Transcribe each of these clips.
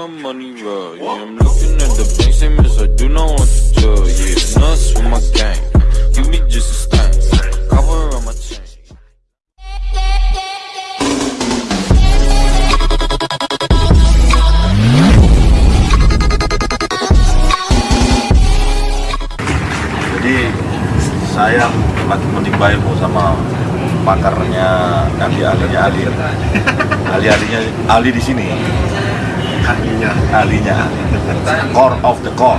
my money roll. Yeah, I'm looking at the bank statements. I do not want to tell. Yeah, nuts with my gang. Give me just a. Cover on. Jadi saya lagi ilmu sama pakarnya ahli ahlinya ahli di sini ahlinya ahlinya core of the core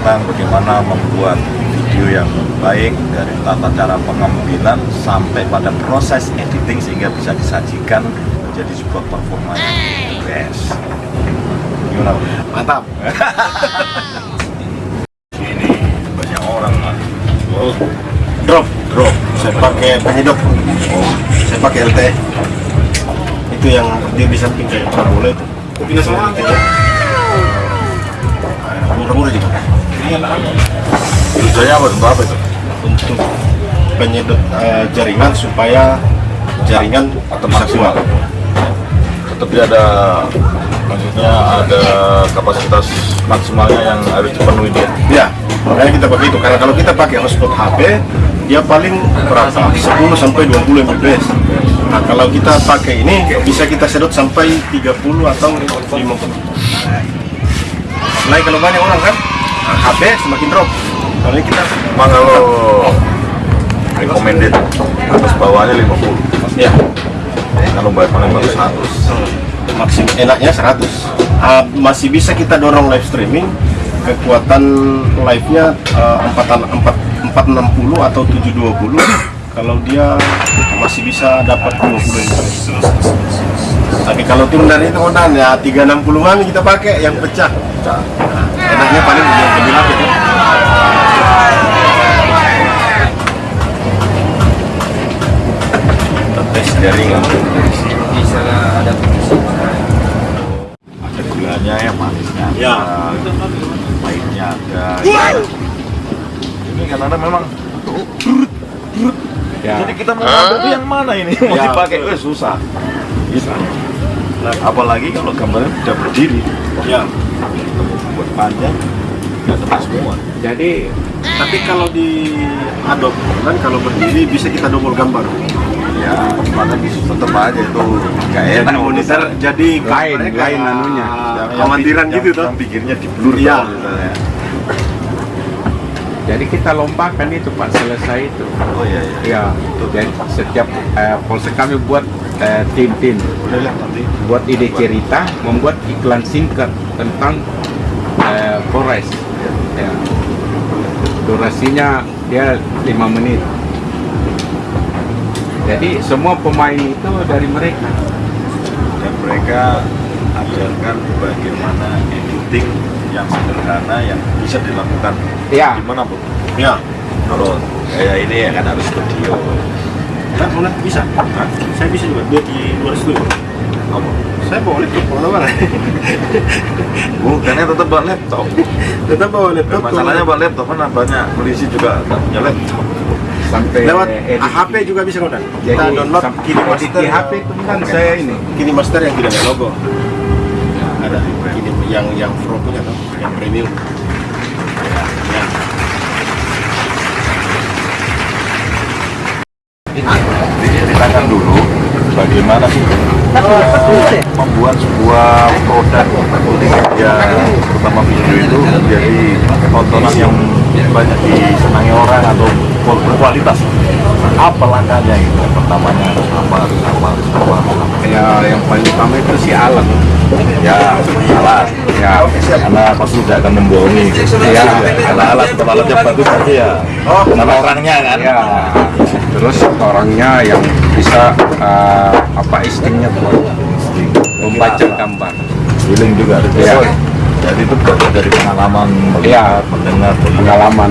tentang bagaimana membuat video yang baik dari tata cara pengambilan sampai pada proses editing sehingga bisa disajikan menjadi sebuah performa yang best gimana? Mantap. ini banyak orang oh, Drop, drop. Saya pakai penyedot. Oh, saya pakai LT. Itu yang dia di samping kayak parabola itu. Pindah semua. Murah-murah juga. tujuannya apa untuk apa itu Untuk penyedot eh, jaringan supaya jaringan atau bisa maksimal kuat. tetap dia ada maksudnya ada kapasitas maksimalnya yang harus dipenuhi dia Ya, makanya kita pakai itu. Karena kalau kita pakai hotspot HP, dia paling berapa? 10 sampai 20 Mbps. Nah, kalau kita pakai ini bisa kita sedot sampai 30 atau 50. Apalagi kalau banyak orang kan, nah, HP semakin drop. Kalau ini kita kalau recommended atas bawahnya 50 ya kalau bayar paling bagus 100 maksimum enaknya 100. Ah, masih bisa kita dorong live streaming kekuatan live-nya uh, 4, 4, 460 atau 720 kalau dia masih bisa dapat 20 Mbps. Tapi kalau tim dari itu kodan ya 360 an kita pakai yang pecah. Nah, enaknya paling yang gemilang itu. kita tes jaringan bisa ada ada gulanya yang manisnya ada Ya. pahitnya ada ini kan ada memang Ya. jadi kita mau ngambil tuh yang mana ini mau Ya, dipakai eh, susah gitu Nah, apalagi kalau gambarnya sudah berdiri Ya. buat panjang nggak kena semua jadi Tapi kalau di Adobe kan kalau berdiri bisa kita double gambar. ya kan tetap aja itu nggak Jadi enak monitor jadi Lain, lain kayak anunya. Khawatiran yang- gitu tuh. yang pikirnya di blur Iya. tau, misalnya. Jadi kita lompatkan itu pak selesai itu. Oh iya iya. Ya jadi setiap eh, polsek kami buat eh, tim-tim. Buat ide cerita membuat iklan singkat tentang eh, Polres. Ya. durasinya dia lima menit. Jadi semua pemain itu dari mereka. Dan mereka ajarkan bagaimana editing yang sederhana yang bisa dilakukan ya gimana bu Ya. kalau kayak ini ya kan harus studio Nah, boleh bisa. Hah? Saya bisa juga buat di luar studio. apa Saya bawa laptop ke mana-mana. bukannya tetap bawa laptop Tetap bawa laptop. masalahnya bawa laptop kan banyak polisi juga nggak punya laptop sampai lewat edit. HP juga bisa jadi Kita download Kini Master. di HP itu kan saya ini Kini Master yang tidak ada logo. Kini yang yang Pro punya tuh, yang premium. Ya. ya. dulu bagaimana sih membuat sebuah produk multimedia terutama video itu menjadi tontonan yang banyak disenangi orang atau berkualitas apa langkahnya itu? Pertamanya harus apa harus apa harus apa, harus apa. ya yang paling utama itu si alat ya alat ya karena pasti tidak akan membohongi. Ya kalau alat kalau alatnya bagus pasti ya. Sama orangnya kan? Ya terus orangnya yang bisa eh, apa instingnya buat membaca gambar. Feeling juga Iya. jadi itu belajar dari pengalaman melihat mendengar. Pengalaman.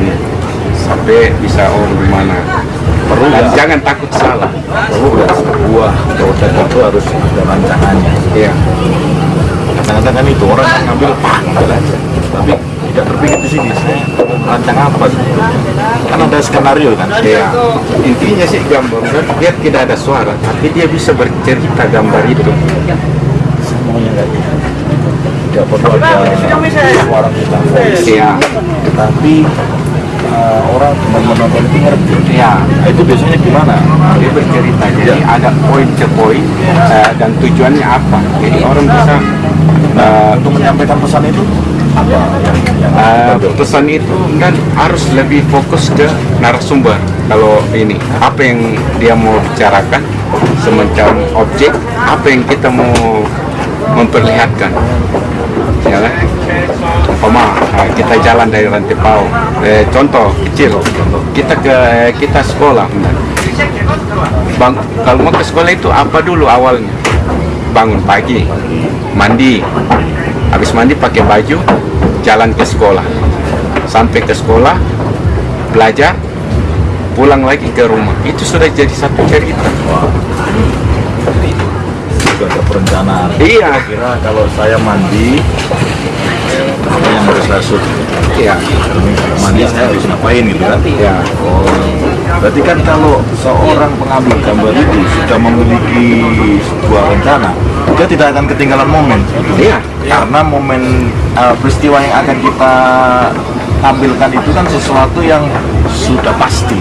Sampai bisa oh gimana perlu dan nggak? jangan takut salah. Perlu nggak sebuah produk itu harus ada rancangannya? Ya kadang-kadang kan itu orang yang ngambil pak ngambil aja. Tapi tidak terpikir di sini saya mau merancang apa kan ada skenario kan? Ya intinya sih gambar kan dia tidak ada suara tapi dia bisa bercerita gambar itu. Maunya kayak gitu. Tidak perlu ada suara kita. Iya. tapi eh, orang cuma menonton itu ngerti. Ya, nah, itu biasanya gimana? Dia bercerita. Jadi ada poin ke poin eh, dan tujuannya apa. Jadi orang bisa eh, untuk menyampaikan pesan itu? apa? Eh, pesan itu kan harus lebih fokus ke narasumber. Kalau ini apa yang dia mau bicarakan semacam objek apa yang kita mau memperlihatkan. Ya kan Oma, eh, kita jalan dari Rantepau. Eh, contoh kecil, kita ke kita sekolah. Bang, kalau mau ke sekolah itu apa dulu awalnya? Bangun pagi, mandi, habis mandi pakai baju, jalan ke sekolah. Sampai ke sekolah, belajar, pulang lagi ke rumah. Itu sudah jadi satu cerita. juga ada perencanaan Iya. kira kalau saya mandi yang Iya. kalau mandi saya harus ngapain gitu kan Iya. oh berarti kan kalau seorang pengambil gambar itu sudah memiliki sebuah rencana dia tidak akan ketinggalan momen Iya. karena momen uh, peristiwa yang akan kita tampilkan itu kan sesuatu yang sudah pasti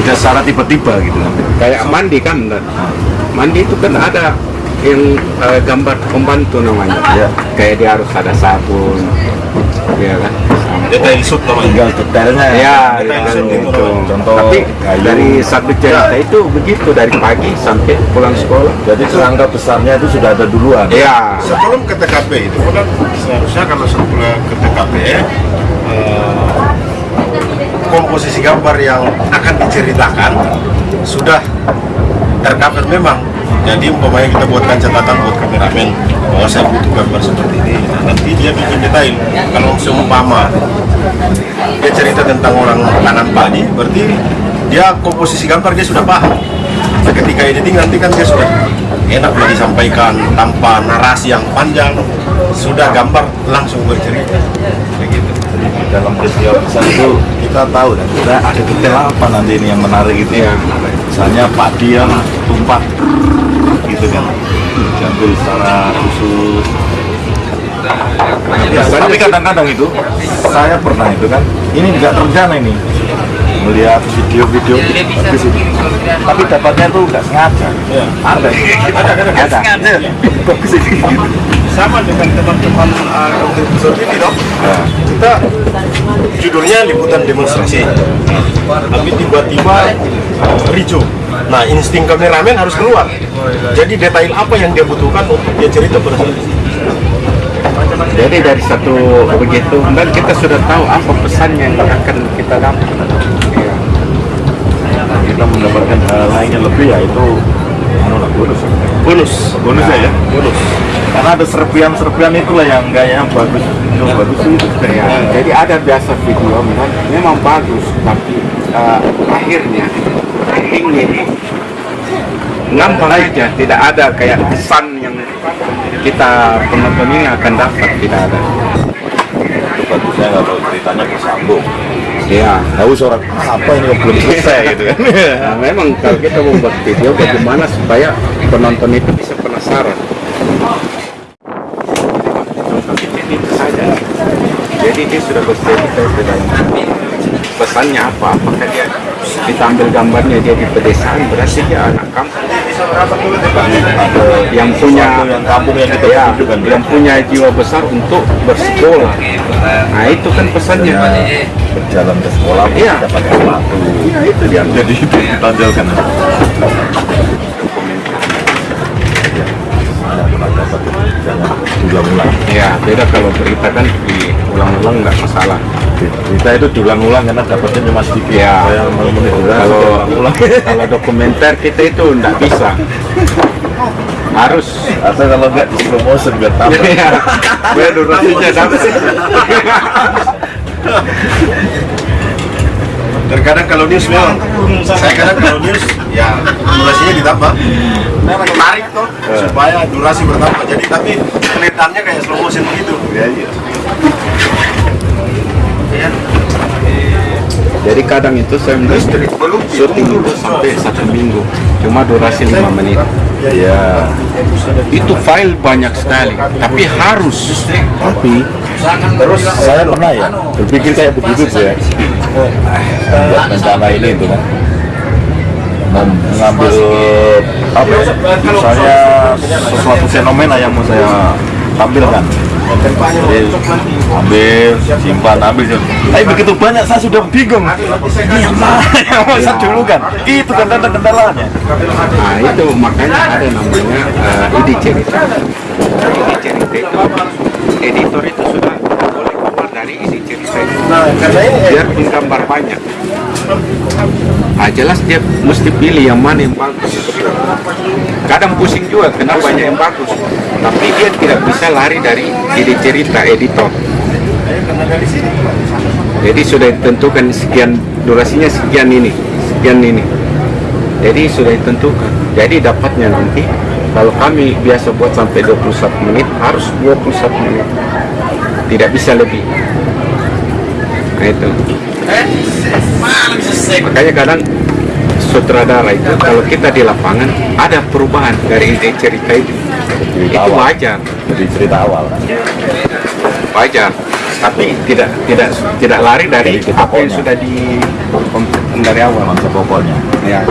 tidak secara tiba-tiba gitu kan kayak mandi kan mandi itu kan ada yang eh, gambar pembantu namanya. Iya. kayak dia harus ada sabun ya kan? Detail shoot namanya. Tinggal detailnya. Ya Detail kan shoot itu itu. Contoh tapi kayu. dari satu cerita itu begitu dari pagi sampai pulang sekolah. Jadi kerangka besarnya itu sudah ada duluan. Ya. Sebelum ke TKP itu kan seharusnya kalau sebelum ke TKP eh, komposisi gambar yang akan diceritakan sudah tercover memang jadi umpamanya kita buatkan catatan buat kameramen bahwa saya butuh gambar seperti ini. Nah, nanti dia bikin detail. Kalau seumpama dia cerita tentang orang kanan padi berarti dia komposisi gambar dia sudah paham. Nah, ketika editing nanti kan dia sudah enak lah disampaikan tanpa narasi yang panjang. Sudah gambar langsung bercerita. Begitu dalam peristiwa besar itu kita tahu dan kita ada detail apa nanti ini yang menarik itu. Ya. Misalnya padi yang tumpah kan diambil secara khusus. Ya, tapi kadang-kadang itu saya pernah itu kan ini nggak terencana ini. Melihat video-video bagus itu tapi dapatnya itu nggak sengaja. Ya. ada. Ada. Ada bagus gitu. sama dengan teman-teman uh, episode ini dong Nah, kita judulnya liputan demonstrasi. Tapi tiba-tiba uh, ricu nah insting kameramen harus keluar. Jadi detail apa yang dia butuhkan untuk dia cerita pada saat itu? Jadi dari satu begitu dan kita sudah tahu apa pesannya yang akan kita dapat. Ya. kita mendapatkan hal lain yang lebih yaitu anu lah bonus. Bonus. Bonus ya, ya? Bonus. Karena ada serpian-serpian itulah yang kayaknya bagus yang bagus itu Ya, jadi ada biasa video memang, memang bagus tapi eh, akhirnya endingnya itu gampang aja tidak ada kayak kesan yang kita penonton ini akan dapat tidak ada. Bagusnya kalau ceritanya bersambung. Ya tahu seorang apa ini belum selesai gitu kan? Nah, memang kalau kita membuat video bagaimana supaya penonton itu bisa penasaran? Kecil itu saja jadi dia sudah bercerita di dalam pesannya apa apakah dia kita ambil gambarnya dia di pedesaan berarti dia anak kampung. Yang punya yang kampung yang kita ya, ya. yang punya jiwa besar untuk bersekolah. Nah itu kan pesannya. Berjalan ke sekolah Iya. kita pakai sepatu ya itu dia. Jadi itu ditonjolkan jangan diulang-ulang ya beda kalau berita kan diulang-ulang nggak masalah kita itu diulang-ulang karena dapatnya cuma sedikit. Ya. Saya kalau diulang-ulang kalau dokumenter kita itu nggak bisa. Harus. Atau kalau nggak di slow motion biar tambah. Ya biar durasinya dapat. Terkadang kalau news memang saya kadang kalau news ya durasinya ditambah. Menarik tuh supaya durasi bertambah. Jadi tapi kelihatannya kayak slow motion begitu. Ya iya jadi kadang itu saya syuting itu sampai satu minggu. Cuma durasi lima menit. Ya itu file banyak sekali tapi harus. Tapi terus saya pernah ya berpikir kayak begitu tuh ya. Buat rencana ini itu kan. Mengambil apa ya, misalnya sesuatu fenomena yang mau saya tampilkan jadi ambil simpan ambil tapi begitu banyak saya sudah bingung. Ini yang mana yang mau saya dulu kan itu kan kendala-kendalanya Nah itu makanya ada namanya uh, cerita itu editor itu sudah boleh keluar dari ide cerita itu. Nah, ini Biar gambar banyak. Ah jelas dia mesti pilih yang mana yang bagus. Kadang pusing juga kenapa banyak yang bagus. Tapi dia tidak bisa lari dari ide cerita editor. Jadi sudah ditentukan sekian durasinya sekian ini, sekian ini. Jadi sudah ditentukan. Jadi dapatnya nanti kalau kami biasa buat sampai 21 menit harus 21 menit. Tidak bisa lebih. Nah itu. Makanya kadang sutradara itu kalau kita di lapangan ada perubahan dari ide cerita itu. Itu wajar, jadi cerita awal wajar. Tapi tidak tidak tidak lari dari Dari apa yang sudah di dari awal. masa pokoknya Ya.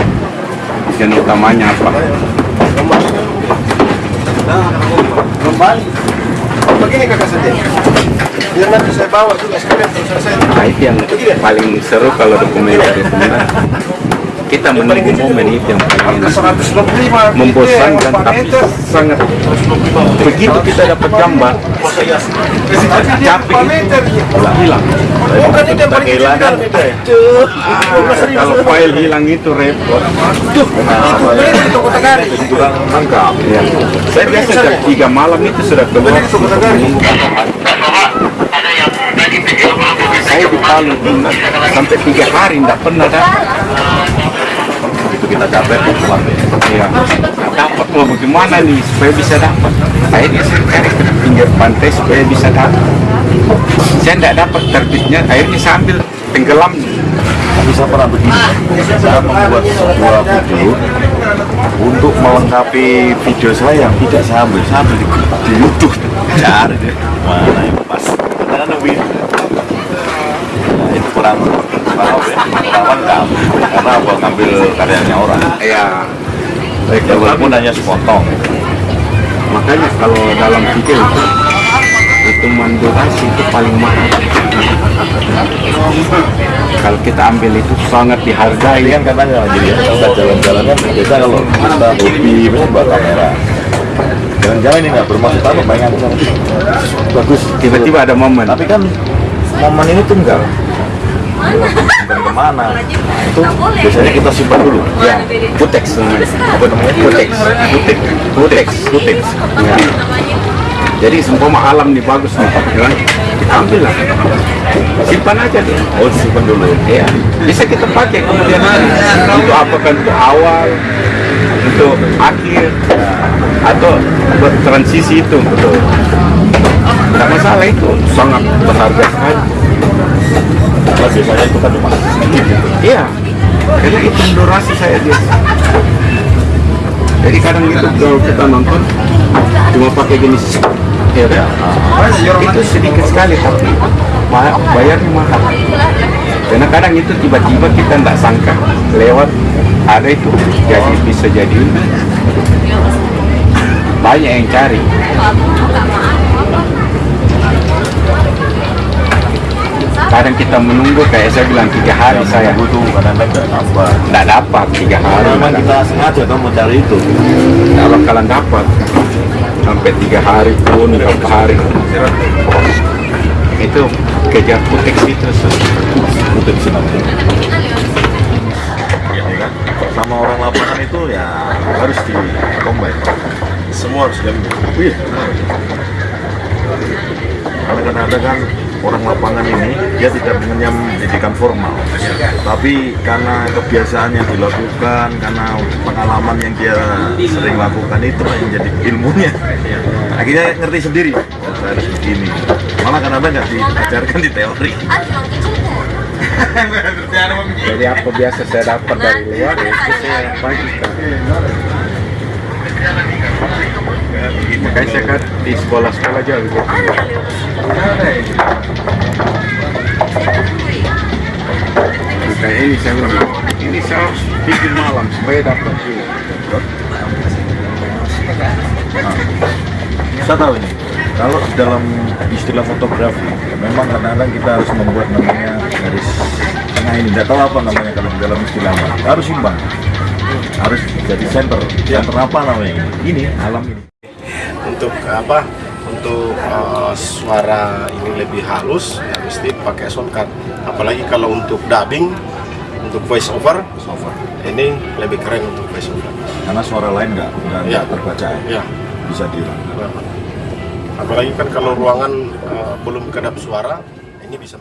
Yang utamanya apa? kembali. Begini kakak saja. Biar nanti saya bawa juga sekalian selesai. Nah, itu yang paling seru kalau dokumenter dokumenter. Kita menunggu momen itu yang paling Angka 125 membosankan tapi sangat. Begitu kita dapat gambar capek hilang. Bukan itu yang paling kehilangan. itu ya. Ah, kalau file hilang itu repot. Ya. saya biasa 3 malam itu sudah keluar saya di Palu sampai tiga hari tidak pernah dapat begitu kita capek pulang deh Iya. Dapat mau bagaimana nih supaya bisa dapat? Saya cari ke pinggir pantai supaya bisa dapat. Saya tidak dapat terbitnya, akhirnya saya ambil tenggelam. saya pernah begini. Saya membuat sebuah video untuk melengkapi video saya yang tidak saya ambil. Saya ambil di, di YouTube. Cari deh mana yang pas. Karena itu ya kurang lengkap karena apa ngambil karyanya orang Ya, ya, walaupun hanya sepotong makanya kalau dalam video itu itu mandurasi itu paling mahal. Kalau kita ambil itu sangat dihargai. kan katanya jadi ya, kita jalan-jalan kan biasa kalau kita hobi misalnya buat kamera jalan-jalan ini nggak bermaksud apa pengen bagus Tiba-tiba ada momen. tapi kan momen ini tuh enggak simpan ke mana itu biasanya kita simpan dulu Ya, namanya. Apa namanya? Kuteks. Kutek. Kuteks. Kuteks. Ya. Jadi seumpama alam nih bagus nih, ya kan? Ambil lah. Simpan aja dia. oh simpan dulu Ya, bisa kita pakai kemudian hari. Itu apakah untuk awal, untuk akhir, atau buat transisi itu. Betul. Tidak masalah itu, sangat berharga sekali. Biasanya itu kan cuma gitu Iya, karena itu durasi saya biasa. Jadi kadang itu kalau kita nonton cuma pakai gini, ya kan? Itu sedikit sekali tapi ba- bayarnya mahal. Karena kadang itu tiba-tiba kita tidak sangka lewat ada itu jadi bisa jadi banyak yang cari. Kadang kita menunggu kayak saya bilang tiga hari saya. butuh kadang-kadang nggak nambah tidak dapat tiga hari. memang kita sengaja tuh cari itu. Kalau kalian dapat. Sampai tiga hari pun berapa hari. Itu kejar putek itu butuh sih nanti ya kan sama orang lapangan itu ya harus di combine. Semua harus diambil. Iya. Karena kadang-kadang kan orang lapangan ini dia tidak mengenyam pendidikan formal, tapi karena kebiasaan yang dilakukan, karena pengalaman yang dia sering lakukan itu yang jadi ilmunya. Akhirnya ngerti sendiri, oh, saya harus begini. Malah kadang-kadang nggak diajarkan di teori. jadi apa biasa saya dapat dari luar ya itu saya bagikan lihat di sekolah-sekolah aja gitu. Ya. Kayak ini saya bilang, ini saya harus bikin malam supaya dapat ini. Saya tahu ini. Kalau dalam istilah fotografi, memang kadang-kadang kita harus membuat namanya garis tengah ini. Tidak tahu apa namanya kalau dalam istilahnya. Harus imbang. Harus jadi center. Center apa namanya ini? Ini alam ini. untuk apa untuk uh, suara ini lebih halus ya mesti pakai soundcard apalagi kalau untuk dubbing untuk voice over ini lebih keren untuk voice over Karena suara lain nggak nggak Ya. terbaca. ya? Bisa di apalagi kan kalau ruangan uh, belum kedap suara ini bisa